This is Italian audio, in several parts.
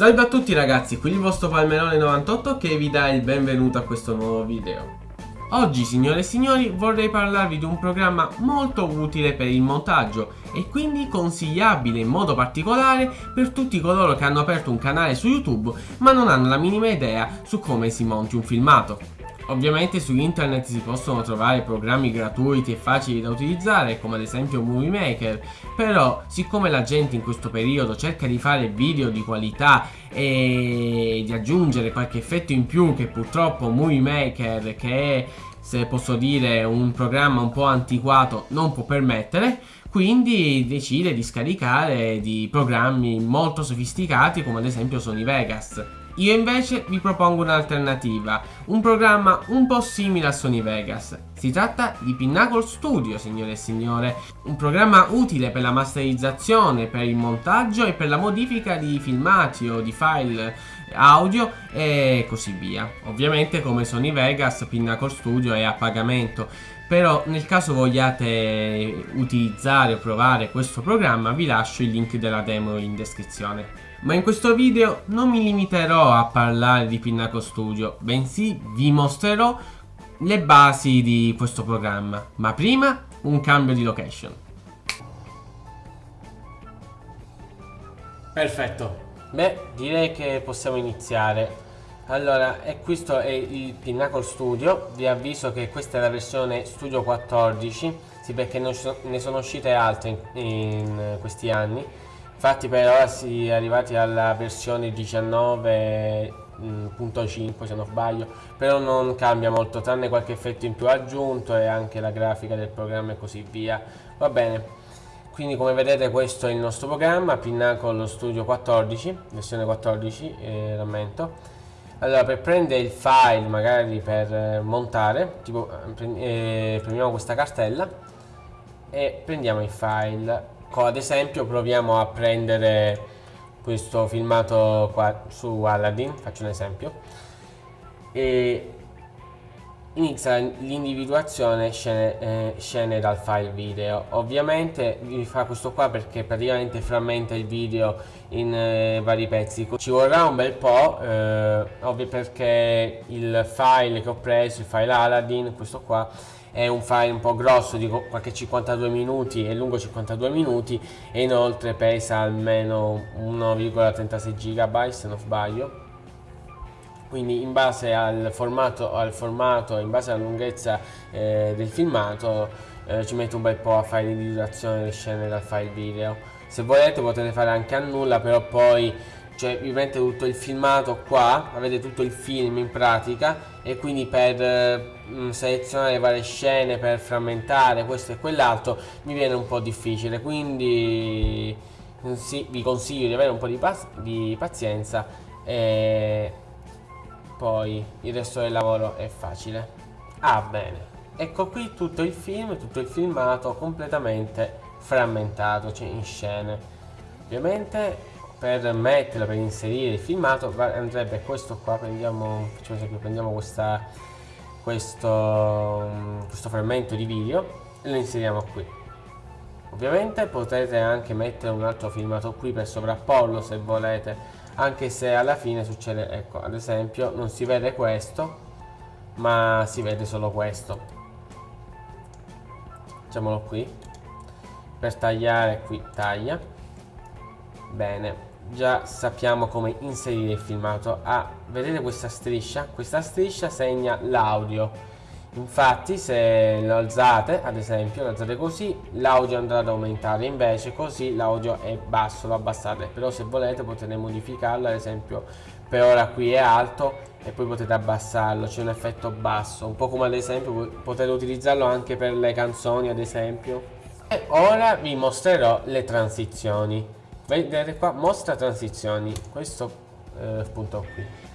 Salve a tutti ragazzi, qui il vostro Palmerone98 che vi dà il benvenuto a questo nuovo video. Oggi signore e signori vorrei parlarvi di un programma molto utile per il montaggio e quindi consigliabile in modo particolare per tutti coloro che hanno aperto un canale su YouTube ma non hanno la minima idea su come si monti un filmato. Ovviamente su internet si possono trovare programmi gratuiti e facili da utilizzare come ad esempio Movie Maker però siccome la gente in questo periodo cerca di fare video di qualità e di aggiungere qualche effetto in più che purtroppo Movie Maker che è se posso dire un programma un po' antiquato non può permettere quindi decide di scaricare di programmi molto sofisticati come ad esempio Sony Vegas io invece vi propongo un'alternativa, un programma un po' simile a Sony Vegas. Si tratta di Pinnacle Studio, signore e signore, un programma utile per la masterizzazione, per il montaggio e per la modifica di filmati o di file audio e così via. Ovviamente come Sony Vegas, Pinnacle Studio è a pagamento però nel caso vogliate utilizzare o provare questo programma vi lascio il link della demo in descrizione. Ma in questo video non mi limiterò a parlare di Pinnacle Studio, bensì vi mostrerò le basi di questo programma. Ma prima un cambio di location. Perfetto. Beh, direi che possiamo iniziare. Allora, e questo è il Pinnacle Studio. Vi avviso che questa è la versione Studio 14, sì perché ne sono uscite altre in, in questi anni. Infatti per ora si è arrivati alla versione 19.5 se non sbaglio però non cambia molto tranne qualche effetto in più aggiunto e anche la grafica del programma e così via. Va bene. Quindi come vedete questo è il nostro programma Pinnacle Studio 14 versione 14 eh, rammento allora per prendere il file magari per montare tipo eh, prendiamo questa cartella e prendiamo il file. Ad esempio proviamo a prendere questo filmato qua su Aladdin, faccio un esempio, e inizia l'individuazione scene, eh, scene, dal file video. Ovviamente vi fa questo qua perché praticamente frammenta il video in eh, vari pezzi. Ci vorrà un bel po', eh, ovvio perché il file che ho preso, il file Aladdin, questo qua, è un file un po' grosso di qualche 52 minuti è lungo 52 minuti e inoltre pesa almeno 1,36 GB se non sbaglio quindi in base al formato, al formato in base alla lunghezza eh, del filmato eh, ci metto un bel po' a fare l'individuazione delle scene dal file video. Se volete potete fare anche a nulla però poi cioè vi prendete tutto il filmato qua avete tutto il film in pratica e quindi per eh, selezionare varie scene per frammentare questo e quell'altro mi viene un po' difficile. Quindi sì, vi consiglio di avere un po' di, di pazienza e poi il resto del lavoro è facile. Ah bene. Ecco qui tutto il film tutto il filmato completamente frammentato cioè in scene. Ovviamente per metterlo, per inserire il filmato andrebbe questo qua, prendiamo, facciamo esempio, prendiamo questa, questo, questo frammento di video e lo inseriamo qui. Ovviamente potete anche mettere un altro filmato qui per sovrapporlo se volete, anche se alla fine succede, ecco, ad esempio non si vede questo, ma si vede solo questo. Facciamolo qui. Per tagliare qui taglia. Bene, già sappiamo come inserire il filmato ah, vedete questa striscia? questa striscia segna l'audio infatti se lo alzate ad esempio lo alzate così l'audio andrà ad aumentare. Invece così l'audio è basso lo abbassate. Però se volete potete modificarlo ad esempio per ora qui è alto e poi potete abbassarlo. C'è un effetto basso. Un po' come ad esempio potete utilizzarlo anche per le canzoni ad esempio. E ora vi mostrerò le transizioni. Vedete qua mostra transizioni. Questo eh, punto qui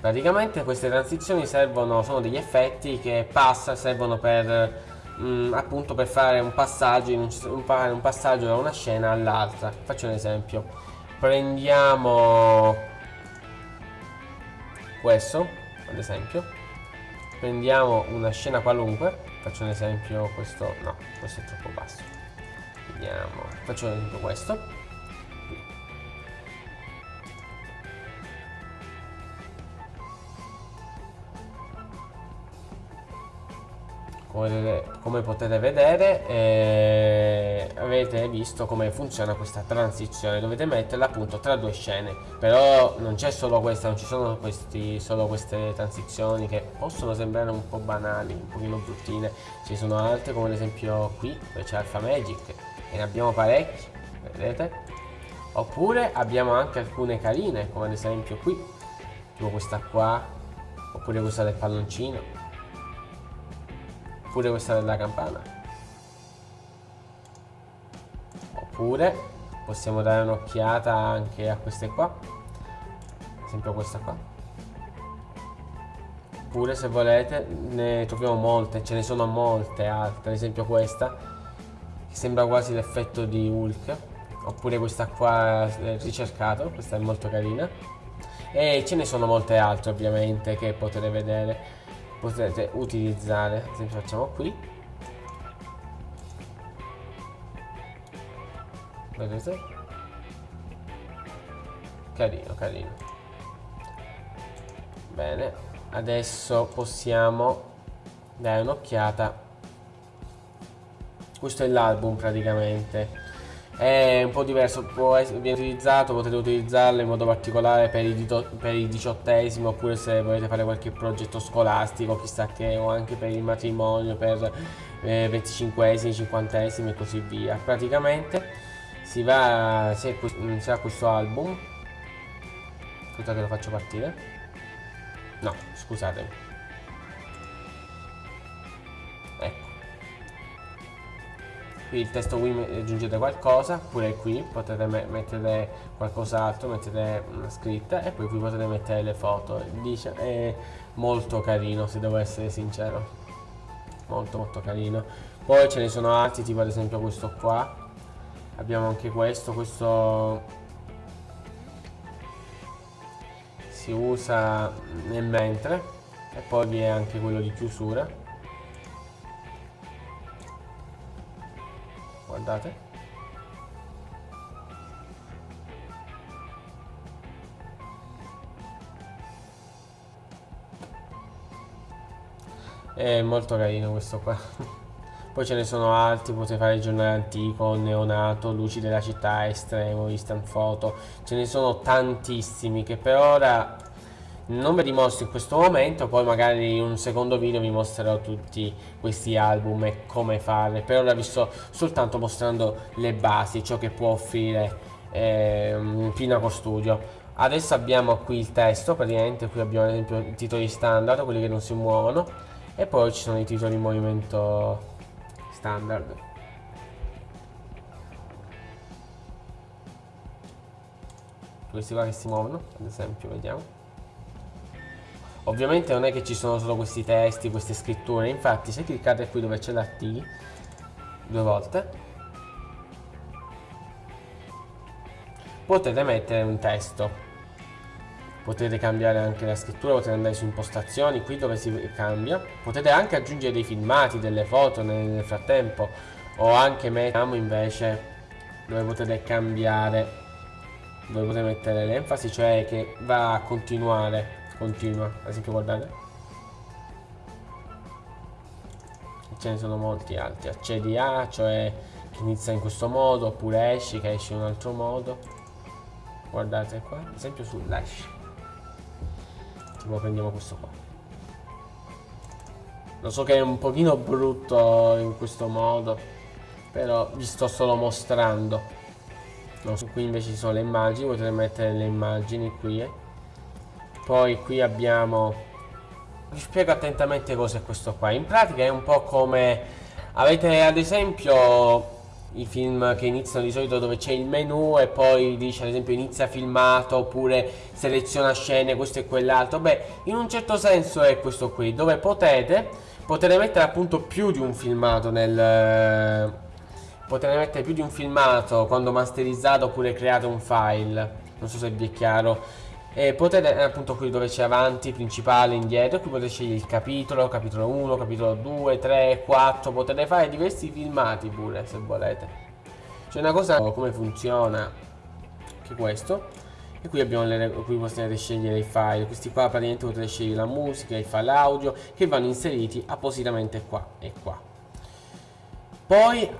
praticamente queste transizioni servono sono degli effetti che passa servono per mh, mm, appunto per fare un passaggio un, un passaggio da una scena all'altra. Faccio un esempio. Prendiamo questo ad esempio. Prendiamo una scena qualunque. Faccio un esempio questo no questo è troppo basso. Vediamo. Faccio un esempio questo come, potete vedere eh, avete visto come funziona questa transizione. Dovete metterla appunto tra due scene. Però non c'è solo questa non ci sono questi, solo queste transizioni che possono sembrare un po' banali un pochino bruttine. Ci sono altre come ad esempio qui dove c'è Alpha Magic e ne abbiamo parecchi vedete? Oppure abbiamo anche alcune carine come ad esempio qui tipo questa qua oppure questa del palloncino Oppure questa della campana. Oppure possiamo dare un'occhiata anche a queste qua. Ad esempio questa qua. Oppure se volete ne troviamo molte, ce ne sono molte altre. Ad esempio questa, che sembra quasi l'effetto di Hulk. Oppure questa qua ricercato, questa è molto carina. E ce ne sono molte altre ovviamente che potete vedere potete utilizzare ad esempio facciamo qui. Vedete? Carino carino. Bene adesso possiamo dare un'occhiata. Questo è l'album praticamente è un po' diverso, può essere, viene utilizzato, potete utilizzarlo in modo particolare per i, per i diciottesimi oppure se volete fare qualche progetto scolastico, chissà che, o anche per il matrimonio, per eh, 25esimi, 50esimi e così via. Praticamente si va, si ha questo album, aspetta che lo faccio partire, no, scusatemi. Qui il testo qui aggiungete qualcosa oppure qui potete me mettere qualcos'altro mettete una scritta e poi qui potete mettere le foto. Dice è molto carino se devo essere sincero. Molto molto carino. Poi ce ne sono altri tipo ad esempio questo qua. Abbiamo anche questo questo si usa nel mentre e poi vi è anche quello di chiusura guardate. È molto carino questo qua. Poi ce ne sono altri potete fare il giornale antico neonato luci della città estremo instant foto ce ne sono tantissimi che per ora non ve li mostro in questo momento poi magari in un secondo video vi mostrerò tutti questi album e come fare per ora vi sto soltanto mostrando le basi ciò che può offrire eh, Pinaco Studio. Adesso abbiamo qui il testo praticamente qui abbiamo ad esempio i titoli standard quelli che non si muovono e poi ci sono i titoli in movimento standard. Questi qua che si muovono ad esempio vediamo Ovviamente non è che ci sono solo questi testi, queste scritture, infatti se cliccate qui dove c'è la T due volte. Potete mettere un testo. Potete cambiare anche la scrittura, potete andare su impostazioni, qui dove si cambia. Potete anche aggiungere dei filmati, delle foto nel frattempo. O anche mettiamo invece dove potete cambiare dove potete mettere l'enfasi, cioè che va a continuare continua ad esempio guardate ce ne sono molti altri. Accedi a cioè che inizia in questo modo oppure esci che esci in un altro modo. Guardate qua ad esempio sull'esci tipo prendiamo questo qua. Lo so che è un pochino brutto in questo modo però vi sto solo mostrando. No, qui invece ci sono le immagini potete mettere le immagini qui eh poi qui abbiamo vi spiego attentamente cos'è questo qua. In pratica è un po' come avete ad esempio i film che iniziano di solito dove c'è il menu e poi dice ad esempio inizia filmato oppure seleziona scene questo e quell'altro. Beh in un certo senso è questo qui dove potete potete mettere appunto più di un filmato nel potete mettere più di un filmato quando masterizzato oppure create un file. Non so se vi è chiaro e potete eh, appunto qui dove c'è avanti, principale, indietro, qui potete scegliere il capitolo, capitolo 1, capitolo 2, 3, 4, potete fare diversi filmati pure se volete. C'è una cosa come funziona che questo e qui abbiamo le qui potete scegliere i file questi qua praticamente potete scegliere la musica i file audio che vanno inseriti appositamente qua e qua poi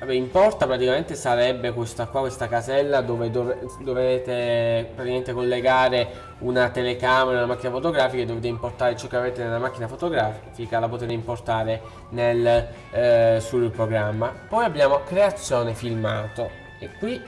vabbè, in porta praticamente sarebbe questa qua questa casella dove dov dovete praticamente collegare una telecamera una macchina fotografica e dovete importare ciò che avete nella macchina fotografica la potete importare nel, eh, sul programma poi abbiamo creazione filmato e qui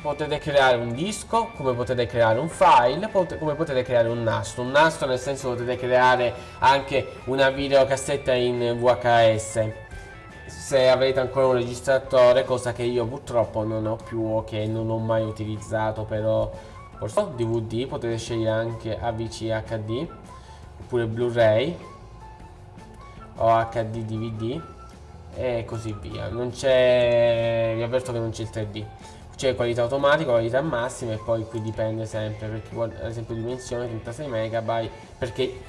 potete creare un disco, come potete creare un file, pot come potete creare un nastro. Un nastro nel senso potete creare anche una videocassetta in VHS. Se avete ancora un registratore, cosa che io purtroppo non ho più o che non ho mai utilizzato, però forse DVD, potete scegliere anche AVC HD, oppure Blu-ray o HD DVD e così via. Non c'è, vi avverto che non c'è il 3D c'è qualità automatica, qualità massima e poi qui dipende sempre perché ad esempio dimensione 36 MB perché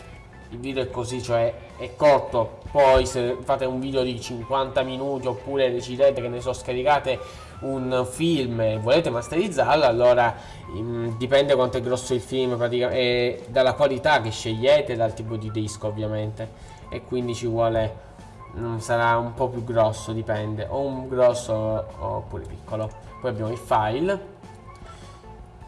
il video è così cioè è corto. Poi se fate un video di 50 minuti oppure decidete che ne so scaricate un film e volete masterizzarlo allora mh, dipende quanto è grosso il film e dalla qualità che scegliete dal tipo di disco ovviamente. E quindi ci vuole sarà un po' più grosso dipende. O un grosso oppure piccolo. Poi abbiamo i file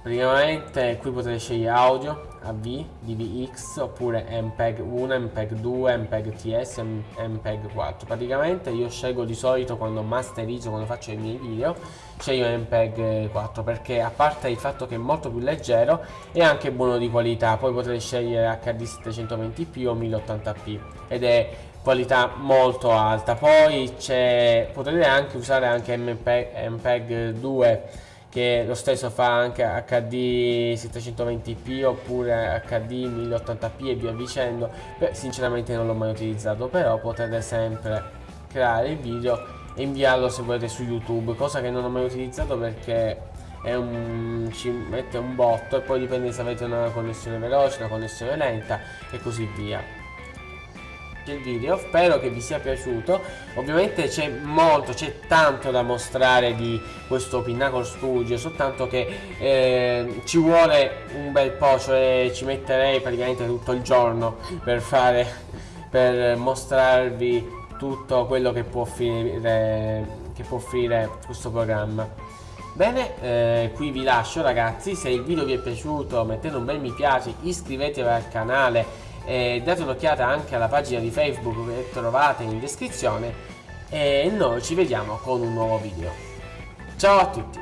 praticamente qui potete scegliere audio AV, DVX oppure MPEG 1, MPEG 2, MPEG TS, MPEG 4 praticamente io scelgo di solito quando masterizzo, quando faccio i miei video sceglio MPEG 4 perché a parte il fatto che è molto più leggero è anche buono di qualità. Poi potete scegliere HD 720p o 1080p ed è qualità molto alta. Poi potete anche usare anche MPEG, MPEG 2 che lo stesso fa anche HD 720p oppure HD 1080p e via dicendo. Beh, sinceramente non l'ho mai utilizzato però potete sempre creare il video e inviarlo se volete su youtube cosa che non ho mai utilizzato perché un, ci mette un botto e poi dipende se avete una connessione veloce una connessione lenta e così via del video spero che vi sia piaciuto. Ovviamente c'è molto c'è tanto da mostrare di questo Pinnacle Studio soltanto che eh, ci vuole un bel po' cioè ci metterei praticamente tutto il giorno per fare per mostrarvi tutto quello che può offrire che può offrire questo programma. Bene, eh, qui vi lascio ragazzi, se il video vi è piaciuto mettete un bel mi piace, iscrivetevi al canale e date un'occhiata anche alla pagina di Facebook che trovate in descrizione e noi ci vediamo con un nuovo video. Ciao a tutti!